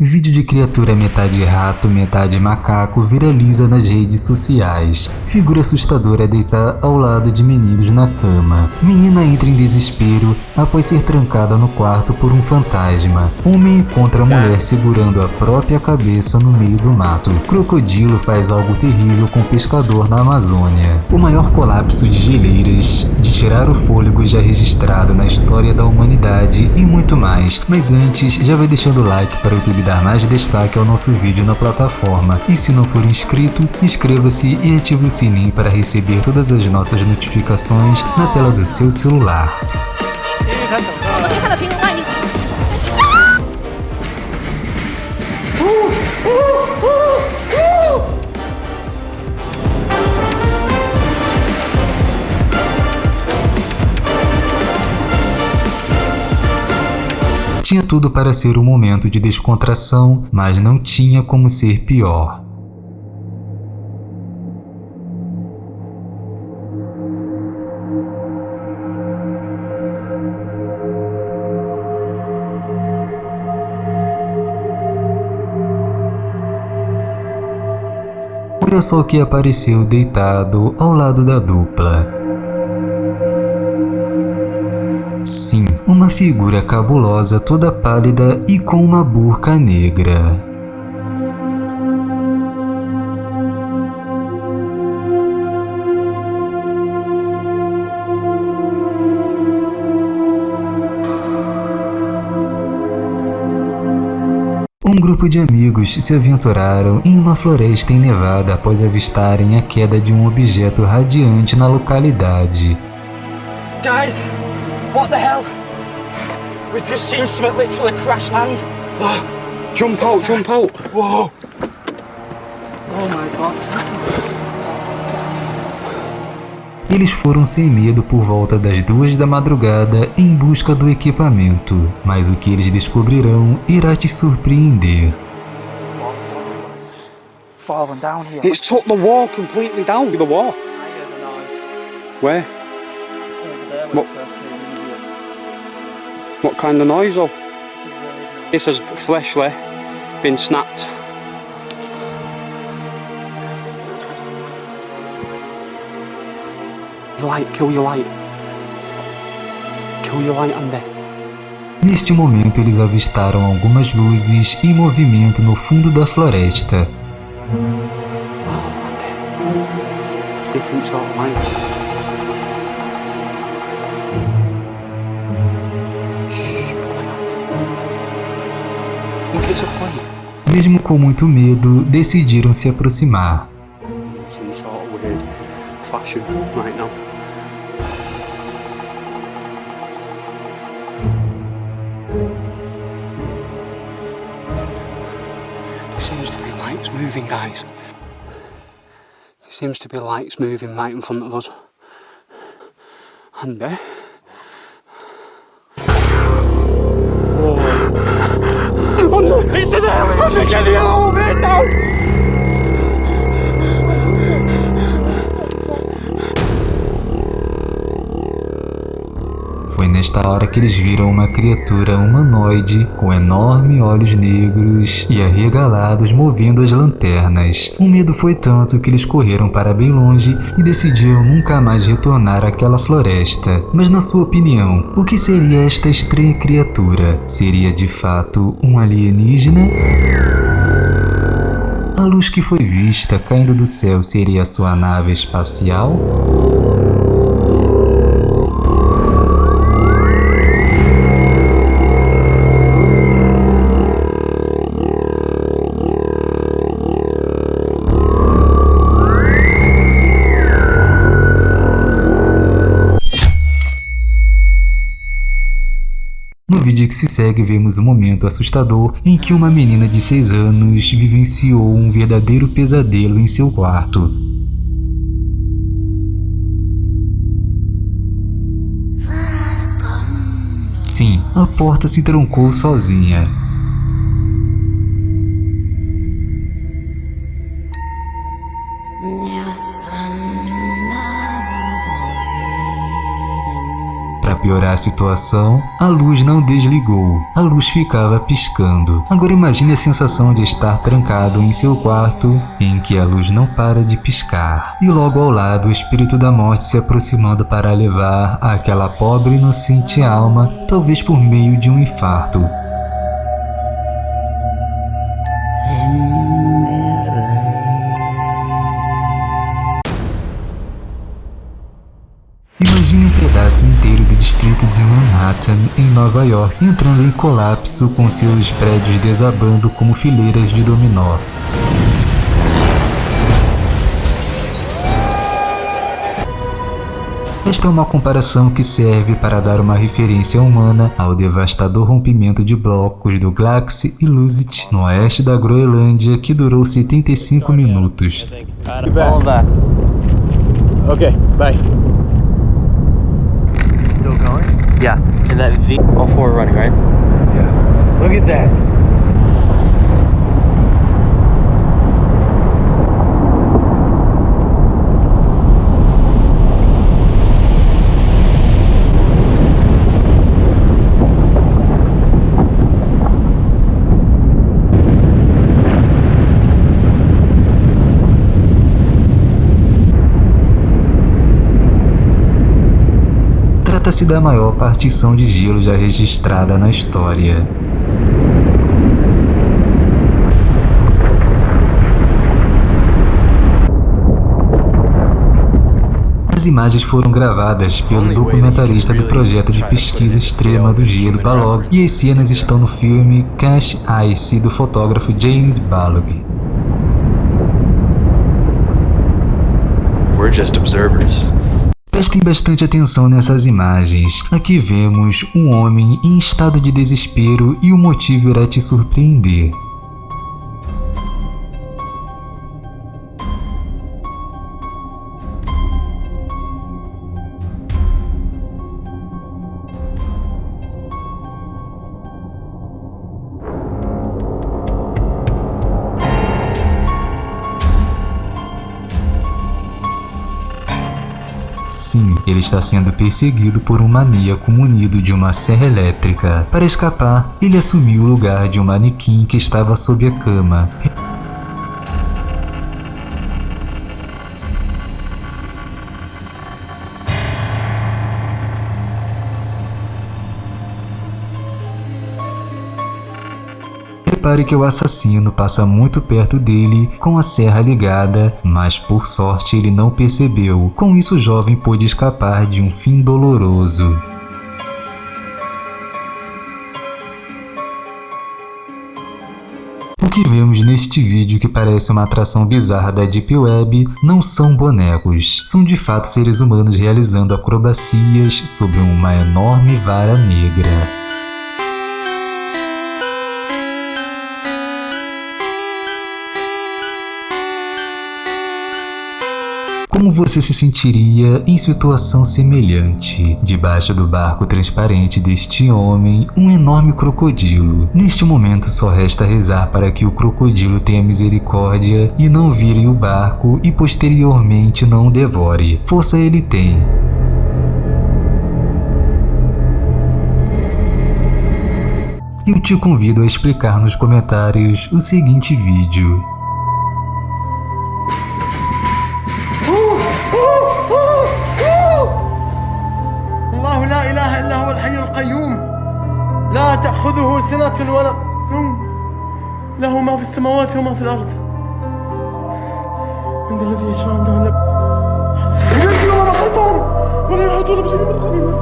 Vídeo de criatura metade rato, metade macaco viraliza nas redes sociais. Figura assustadora deita ao lado de meninos na cama. Menina entra em desespero após ser trancada no quarto por um fantasma. Homem encontra a mulher segurando a própria cabeça no meio do mato. Crocodilo faz algo terrível com pescador na Amazônia. O maior colapso de geleiras, de tirar o fôlego já registrado na história da humanidade e muito mais. Mas antes, já vai deixando o like para o YouTube dar mais destaque ao nosso vídeo na plataforma. E se não for inscrito, inscreva-se e ative o sininho para receber todas as nossas notificações na tela do seu celular. Tinha tudo para ser um momento de descontração, mas não tinha como ser pior. Olha só o que apareceu deitado ao lado da dupla. Sim, uma figura cabulosa toda pálida e com uma burca negra. Um grupo de amigos se aventuraram em uma floresta nevada após avistarem a queda de um objeto radiante na localidade. Guys, what the hell? We've just seen something literally crash land. Oh, jump out, jump out. Whoa. Oh my god. Eles foram sem medo por volta das duas da madrugada em busca do equipamento, mas o que eles descobrirão irá te surpreender. falling down here. It's took the wall completely down. The wall. I heard the noise Where? over there What? What kind of noise though? It says fleshly, been snapped. Light, kill your light. Kill your light, Andy. Neste momento, eles avistaram algumas luzes em movimento no fundo da floresta. It's Mesmo com muito medo, decidiram se aproximar. Seems to be lights moving, right in front of us. And there. Oh an alien! I'm get nesta hora que eles viram uma criatura humanoide com enormes olhos negros e arregalados movendo as lanternas. O medo foi tanto que eles correram para bem longe e decidiram nunca mais retornar àquela floresta. Mas na sua opinião, o que seria esta estranha criatura? Seria de fato um alienígena? A luz que foi vista caindo do céu seria sua nave espacial? Se segue, vemos um momento assustador em que uma menina de 6 anos vivenciou um verdadeiro pesadelo em seu quarto. Sim, a porta se trancou sozinha. Piorar a situação, a luz não desligou. A luz ficava piscando. Agora imagine a sensação de estar trancado em seu quarto, em que a luz não para de piscar. E logo ao lado o espírito da morte se aproximando para levar aquela pobre inocente alma, talvez por meio de um infarto, Imagine um pedaço inteiro do distrito de Manhattan, em Nova York, entrando em colapso com seus prédios desabando como fileiras de dominó. Esta é uma comparação que serve para dar uma referência humana ao devastador rompimento de blocos do Glax e Lusit no oeste da Groenlândia que durou 75 minutos. Okay, bye. Yeah, and that V, all four are running, right? Yeah. Look at that. Trata-se da maior partição de gelo já registrada na história. As imagens foram gravadas pelo documentarista do projeto de pesquisa extrema do gelo Balog e as cenas estão no filme Cash Ice do fotógrafo James Balog. We're just observers. Prestem bastante atenção nessas imagens. Aqui vemos um homem em estado de desespero e o motivo irá te surpreender. Está sendo perseguido por um maníaco munido de uma serra elétrica. Para escapar, ele assumiu o lugar de um manequim que estava sob a cama. Repare que o assassino passa muito perto dele com a serra ligada, mas por sorte ele não percebeu. Com isso o jovem pôde escapar de um fim doloroso. O que vemos neste vídeo que parece uma atração bizarra da Deep Web não são bonecos, são de fato seres humanos realizando acrobacias sobre uma enorme vara negra. Como você se sentiria em situação semelhante? Debaixo do barco transparente deste homem, um enorme crocodilo. Neste momento só resta rezar para que o crocodilo tenha misericórdia e não vire o barco e posteriormente não o devore. Força ele tem. Eu te convido a explicar nos comentários o seguinte vídeo. السماوات وما في الأرض. من الذي يشفع عنده إلا ولا خلفهم ولا بشيء من علمه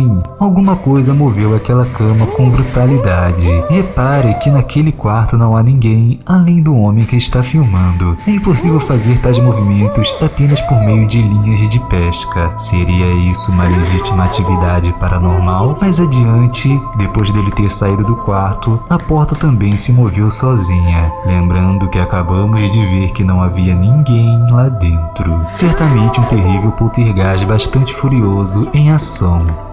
Sim, alguma coisa moveu aquela cama com brutalidade. Repare que naquele quarto não há ninguém além do homem que está filmando. É impossível fazer tais movimentos apenas por meio de linhas de pesca. Seria isso uma legítima atividade paranormal? Mais adiante, depois dele ter saído do quarto, a porta também se moveu sozinha. Lembrando que acabamos de ver que não havia ninguém lá dentro. Certamente um terrível poltergeist bastante furioso em ação.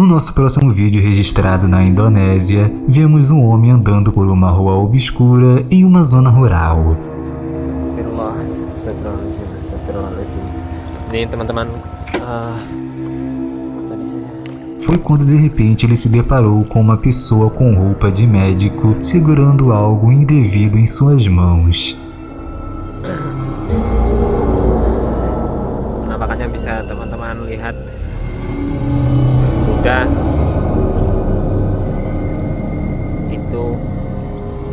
No nosso próximo vídeo registrado na Indonésia, vemos um homem andando por uma rua obscura em uma zona rural. Foi quando de repente ele se deparou com uma pessoa com roupa de médico segurando algo indevido em suas mãos. bisa teman-teman lihat mudah itu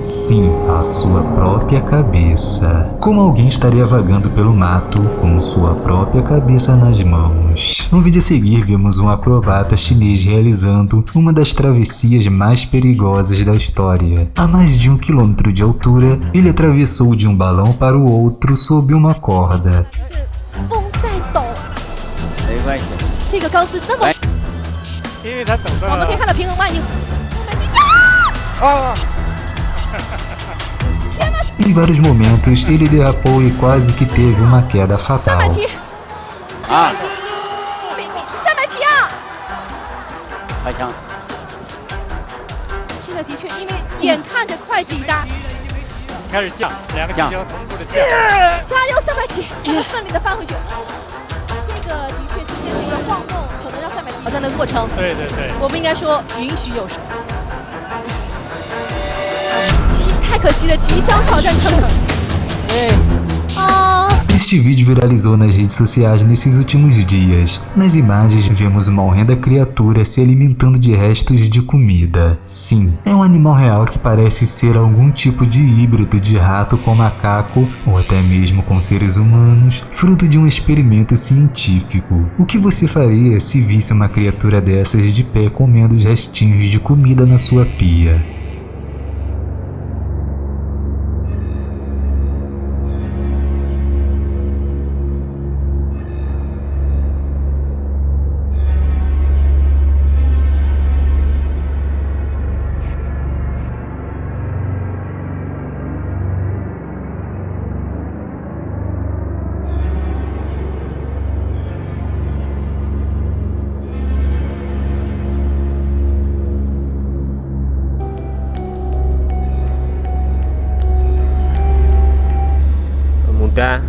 Sim, a sua própria cabeça. Como alguém estaria vagando pelo mato com sua própria cabeça nas mãos. No vídeo a seguir, vemos um acrobata chinês realizando uma das travessias mais perigosas da história. A mais de um quilômetro de altura, ele atravessou de um balão para o outro sob uma corda. 风在抖，没关系这个钢丝那么， 因为它走的我们可以看到平衡麦已经 Em vários momentos, ele derrapou e quase que teve uma queda fatal. 三 挑战的过程，对对对，我不应该说允许有时。即太可惜了，即将挑战成功。啊，Este vídeo viralizou nas redes sociais nesses últimos dias. Nas imagens, vemos uma horrenda criatura se alimentando de restos de comida. Sim, é um animal real que parece ser algum tipo de híbrido de rato com macaco, ou até mesmo com seres humanos, fruto de um experimento científico. O que você faria se visse uma criatura dessas de pé comendo os restinhos de comida na sua pia? да,